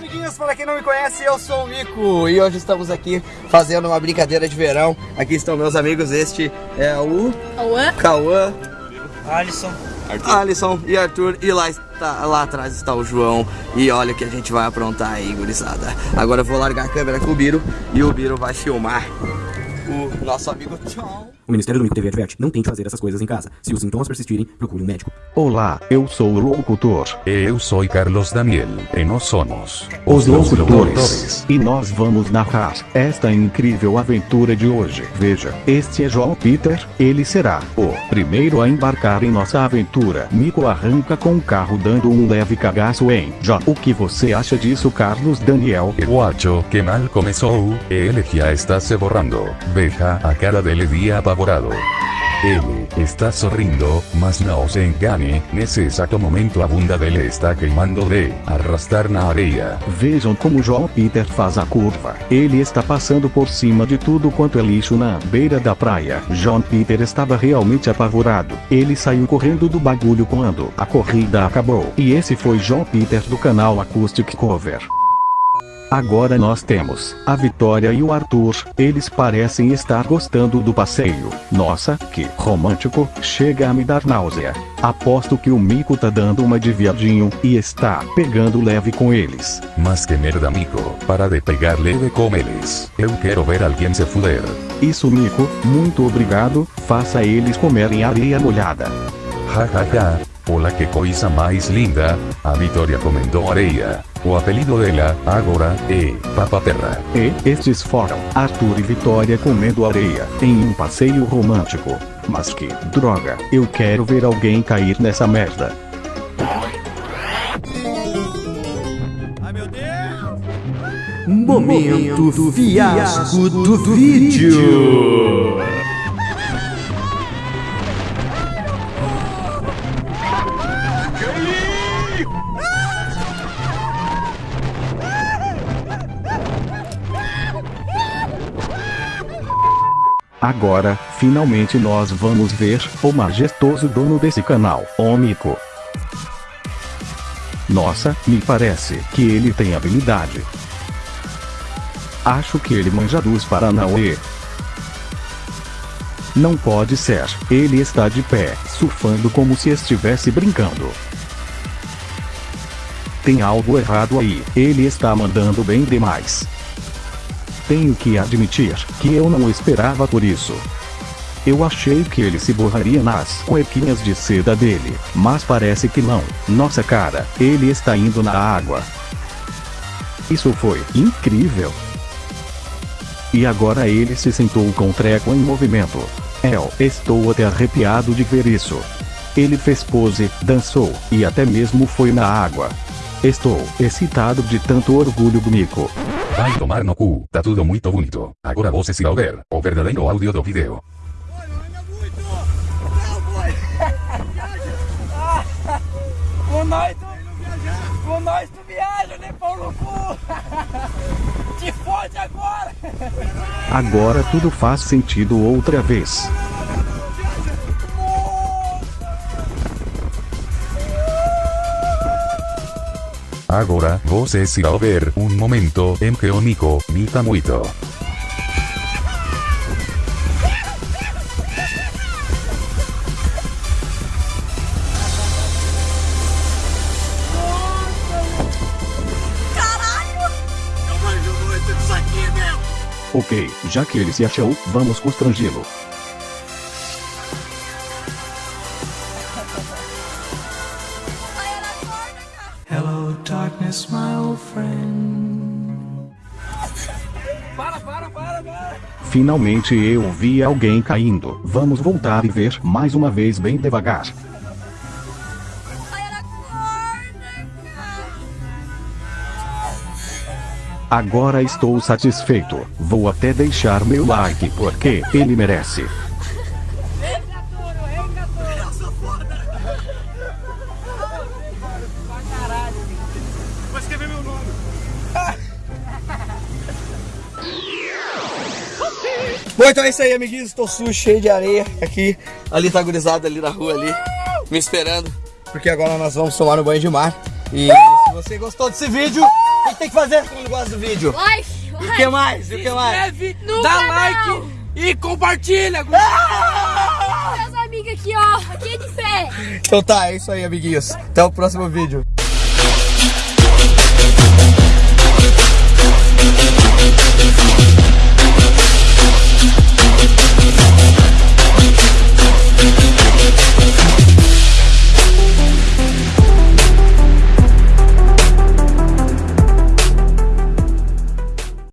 amiguinhos, para quem não me conhece, eu sou o Mico e hoje estamos aqui fazendo uma brincadeira de verão. Aqui estão meus amigos, este é o Cauã, Cauã, Alisson, Alisson e Arthur e lá, está, lá atrás está o João e olha o que a gente vai aprontar aí, gurizada. Agora eu vou largar a câmera com o Biro e o Biro vai filmar o nosso amigo Tchau. O Ministério do Mico TV adverte, não tente fazer essas coisas em casa. Se os sintomas persistirem, procure um médico. Olá, eu sou o locutor. Eu sou Carlos Daniel, e nós somos Os locutores. E nós vamos narrar esta incrível aventura de hoje. Veja, este é João Peter, ele será o primeiro a embarcar em nossa aventura. Mico arranca com o carro dando um leve cagaço em John. O que você acha disso, Carlos Daniel? Eu acho que mal começou, e ele já está se borrando. Veja a cara dele dia apavorado. Ele está sorrindo, mas não se engane, nesse exato momento a bunda dele está queimando de arrastar na areia. Vejam como João Peter faz a curva. Ele está passando por cima de tudo quanto é lixo na beira da praia. João Peter estava realmente apavorado. Ele saiu correndo do bagulho quando a corrida acabou. E esse foi João Peter do canal Acoustic Cover. Agora nós temos a Vitória e o Arthur. Eles parecem estar gostando do passeio. Nossa, que romântico, chega a me dar náusea. Aposto que o Mico tá dando uma de viadinho e está pegando leve com eles. Mas que merda amigo, para de pegar leve com eles. Eu quero ver alguém se fuder. Isso Mico, muito obrigado, faça eles comerem areia molhada. Ja Olha que coisa mais linda, a Vitória comendo areia. O apelido dela, agora, é Papa Terra. E estes foram Arthur e Vitória comendo areia em um passeio romântico. Mas que droga, eu quero ver alguém cair nessa merda. Momento fiasco do vídeo. Agora, finalmente nós vamos ver o majestoso dono desse canal, o Mico. Nossa, me parece que ele tem habilidade. Acho que ele manja dos Paranauê. Não pode ser, ele está de pé, surfando como se estivesse brincando. Tem algo errado aí, ele está mandando bem demais. Tenho que admitir que eu não esperava por isso. Eu achei que ele se borraria nas cuequinhas de seda dele, mas parece que não. Nossa cara, ele está indo na água. Isso foi incrível. E agora ele se sentou com o treco em movimento. Eu estou até arrepiado de ver isso. Ele fez pose, dançou e até mesmo foi na água. Estou excitado de tanto orgulho do Mico. Vai tomar no cu, tá tudo muito bonito. Agora você vai ver o verdadeiro áudio do vídeo. com nós tu, com nós tu viaja, né, pau no cu? Te fode agora! Agora tudo faz sentido outra vez. Agora você se vai ver um momento em que o Mico mita muito. Ok, já que ele se achou, vamos constrangê-lo. Darkness, my old friend. Para, para, para, para! Finalmente eu vi alguém caindo. Vamos voltar e ver mais uma vez bem devagar. Agora estou satisfeito. Vou até deixar meu like porque ele merece. Bom, então é isso aí, amiguinhos. Estou sujo, cheio de areia aqui. Ali tá gurizada ali na rua ali, me esperando. Porque agora nós vamos tomar um banho de mar. E se você gostou desse vídeo, tem que fazer quando gosta do vídeo? Like, E o like. que mais? E o que mais? Inscreve, No dá canal. like e compartilha. Meus amigos aqui, ó. Aqui é de fé. Então tá, é isso aí, amiguinhos. Até o próximo vídeo.